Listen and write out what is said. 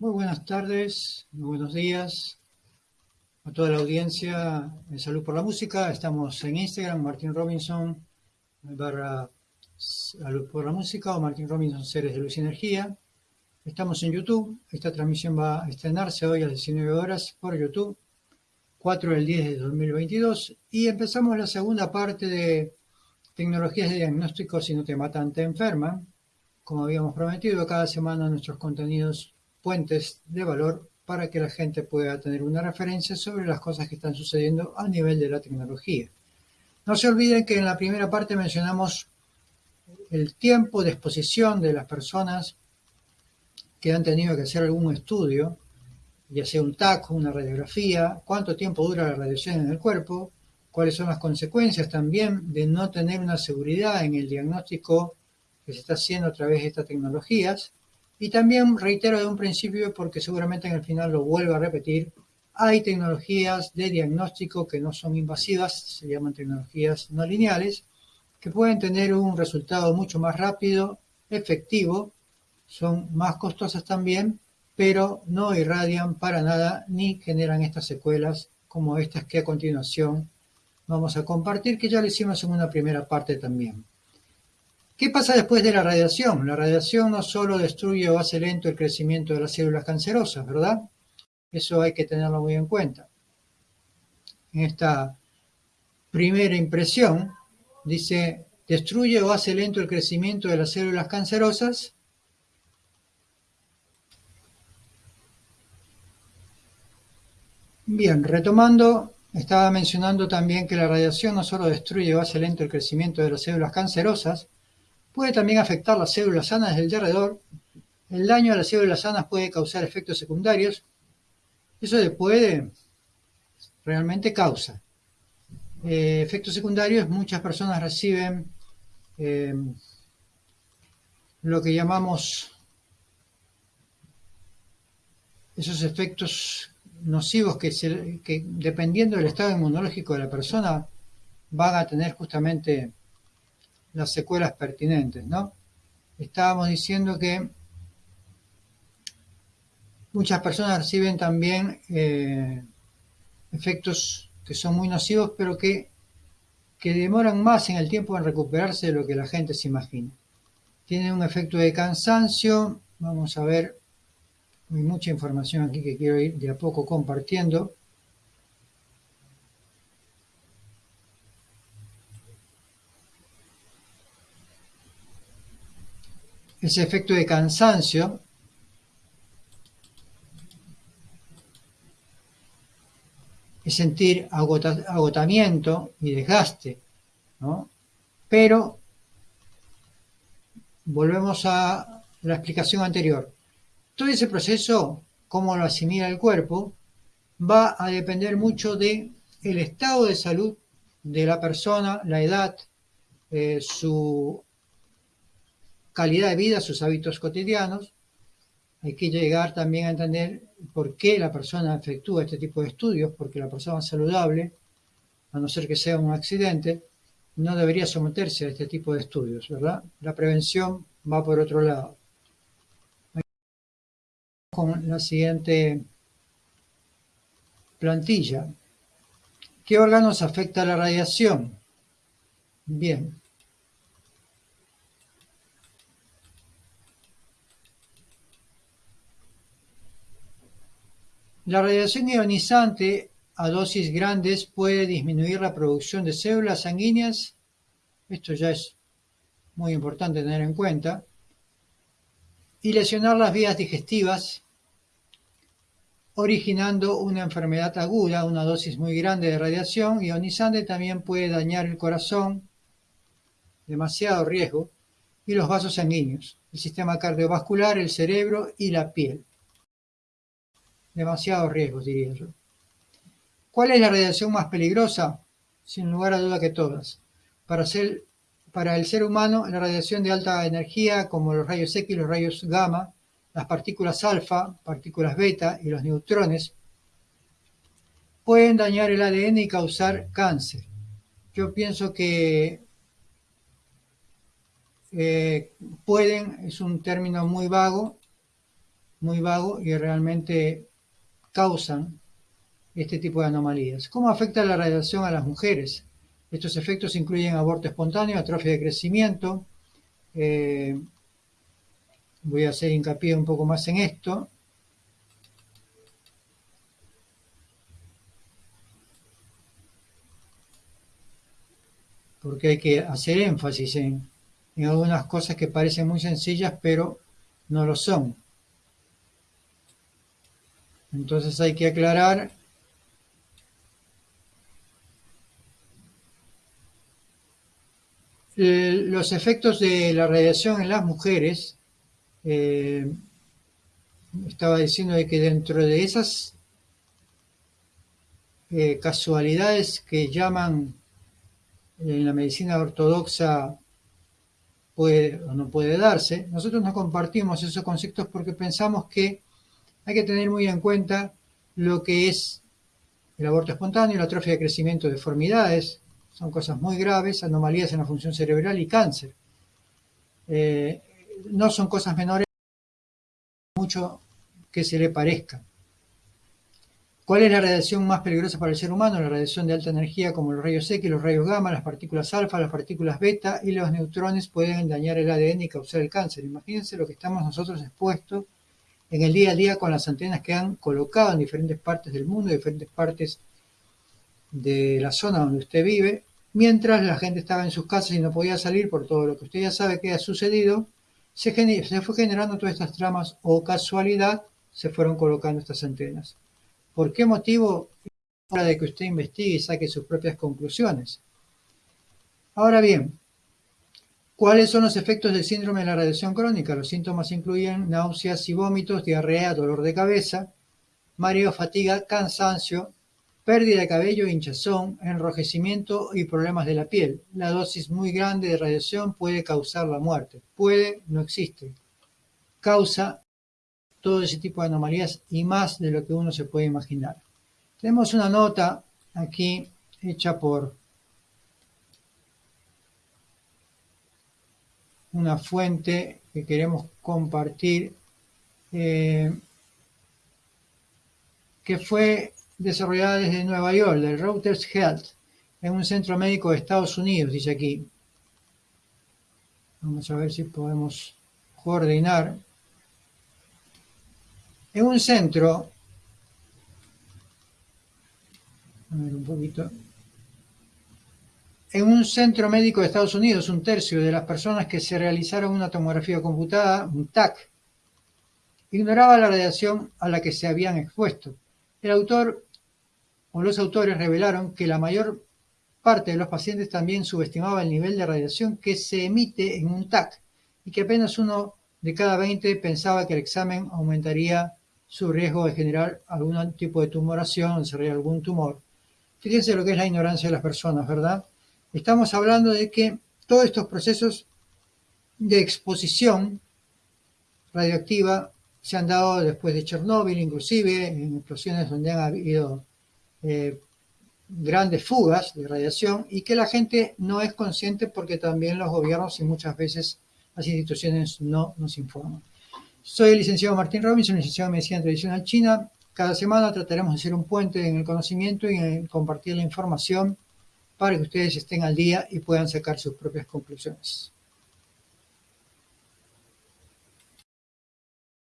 Muy buenas tardes, muy buenos días a toda la audiencia de Salud por la Música. Estamos en Instagram, Martín Robinson, barra Salud por la Música o Martín Robinson Seres de Luz y Energía. Estamos en YouTube. Esta transmisión va a estrenarse hoy a las 19 horas por YouTube, 4 del 10 de 2022. Y empezamos la segunda parte de tecnologías de diagnóstico si no te matan, te enferman. Como habíamos prometido, cada semana nuestros contenidos puentes de valor para que la gente pueda tener una referencia sobre las cosas que están sucediendo a nivel de la tecnología. No se olviden que en la primera parte mencionamos el tiempo de exposición de las personas que han tenido que hacer algún estudio, ya sea un TAC, una radiografía, cuánto tiempo dura la radiación en el cuerpo, cuáles son las consecuencias también de no tener una seguridad en el diagnóstico que se está haciendo a través de estas tecnologías, y también reitero de un principio, porque seguramente en el final lo vuelvo a repetir, hay tecnologías de diagnóstico que no son invasivas, se llaman tecnologías no lineales, que pueden tener un resultado mucho más rápido, efectivo, son más costosas también, pero no irradian para nada ni generan estas secuelas como estas que a continuación vamos a compartir, que ya lo hicimos en una primera parte también. ¿Qué pasa después de la radiación? La radiación no solo destruye o hace lento el crecimiento de las células cancerosas, ¿verdad? Eso hay que tenerlo muy en cuenta. En esta primera impresión dice, destruye o hace lento el crecimiento de las células cancerosas. Bien, retomando, estaba mencionando también que la radiación no solo destruye o hace lento el crecimiento de las células cancerosas, Puede también afectar las células sanas del alrededor. El daño a las células sanas puede causar efectos secundarios. Eso de puede, realmente causa. Eh, efectos secundarios, muchas personas reciben eh, lo que llamamos esos efectos nocivos que, dependiendo del estado inmunológico de la persona van a tener justamente las secuelas pertinentes, ¿no? Estábamos diciendo que muchas personas reciben también eh, efectos que son muy nocivos, pero que, que demoran más en el tiempo en recuperarse de lo que la gente se imagina. Tienen un efecto de cansancio, vamos a ver, hay mucha información aquí que quiero ir de a poco compartiendo. Ese efecto de cansancio es sentir agotamiento y desgaste, ¿no? Pero volvemos a la explicación anterior. Todo ese proceso, cómo lo asimila el cuerpo, va a depender mucho de el estado de salud de la persona, la edad, eh, su calidad de vida, sus hábitos cotidianos. Hay que llegar también a entender por qué la persona efectúa este tipo de estudios, porque la persona saludable, a no ser que sea un accidente, no debería someterse a este tipo de estudios, ¿verdad? La prevención va por otro lado. Con la siguiente plantilla. ¿Qué órganos afecta la radiación? Bien, La radiación ionizante a dosis grandes puede disminuir la producción de células sanguíneas, esto ya es muy importante tener en cuenta, y lesionar las vías digestivas, originando una enfermedad aguda. Una dosis muy grande de radiación ionizante también puede dañar el corazón, demasiado riesgo, y los vasos sanguíneos, el sistema cardiovascular, el cerebro y la piel demasiados riesgos, diría yo. ¿Cuál es la radiación más peligrosa? Sin lugar a duda que todas. Para, ser, para el ser humano, la radiación de alta energía, como los rayos X, los rayos gamma, las partículas alfa, partículas beta y los neutrones, pueden dañar el ADN y causar cáncer. Yo pienso que eh, pueden, es un término muy vago, muy vago y realmente causan este tipo de anomalías. ¿Cómo afecta la radiación a las mujeres? Estos efectos incluyen aborto espontáneo, atrofia de crecimiento. Eh, voy a hacer hincapié un poco más en esto. Porque hay que hacer énfasis en, en algunas cosas que parecen muy sencillas, pero no lo son. Entonces hay que aclarar los efectos de la radiación en las mujeres, eh, estaba diciendo de que dentro de esas eh, casualidades que llaman en la medicina ortodoxa puede o no puede darse, nosotros no compartimos esos conceptos porque pensamos que hay que tener muy en cuenta lo que es el aborto espontáneo, la atrofia de crecimiento, deformidades, son cosas muy graves, anomalías en la función cerebral y cáncer. Eh, no son cosas menores, mucho que se le parezca. ¿Cuál es la radiación más peligrosa para el ser humano? La radiación de alta energía como los rayos X, los rayos gamma, las partículas alfa, las partículas beta y los neutrones pueden dañar el ADN y causar el cáncer. Imagínense lo que estamos nosotros expuestos en el día a día con las antenas que han colocado en diferentes partes del mundo, diferentes partes de la zona donde usted vive, mientras la gente estaba en sus casas y no podía salir por todo lo que usted ya sabe que ha sucedido, se, se fue generando todas estas tramas o casualidad se fueron colocando estas antenas. ¿Por qué motivo? Hora de que usted investigue y saque sus propias conclusiones. Ahora bien, ¿cuáles son los efectos del síndrome de la radiación crónica? Los síntomas incluyen náuseas y vómitos, diarrea, dolor de cabeza, mareo, fatiga, cansancio, pérdida de cabello, hinchazón, enrojecimiento y problemas de la piel. La dosis muy grande de radiación puede causar la muerte. Puede, no existe. Causa todo ese tipo de anomalías y más de lo que uno se puede imaginar. Tenemos una nota aquí hecha por una fuente que queremos compartir, eh, que fue desarrollada desde Nueva York, del Reuters Health, en un centro médico de Estados Unidos, dice aquí. Vamos a ver si podemos coordinar. En un centro, a ver un poquito, en un centro médico de Estados Unidos, un tercio de las personas que se realizaron una tomografía computada, un TAC, ignoraba la radiación a la que se habían expuesto. El autor o los autores revelaron que la mayor parte de los pacientes también subestimaba el nivel de radiación que se emite en un TAC y que apenas uno de cada 20 pensaba que el examen aumentaría su riesgo de generar algún tipo de tumoración, desarrollar algún tumor. Fíjense lo que es la ignorancia de las personas, ¿verdad? Estamos hablando de que todos estos procesos de exposición radioactiva se han dado después de Chernóbil, inclusive en explosiones donde han habido eh, grandes fugas de radiación y que la gente no es consciente porque también los gobiernos y muchas veces las instituciones no nos informan. Soy el licenciado Martín Robinson, licenciado en Medicina Tradicional China. Cada semana trataremos de hacer un puente en el conocimiento y en compartir la información para que ustedes estén al día y puedan sacar sus propias conclusiones.